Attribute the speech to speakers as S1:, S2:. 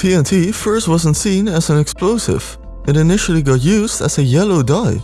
S1: TNT first wasn't seen as an explosive. It initially got used as a yellow dye.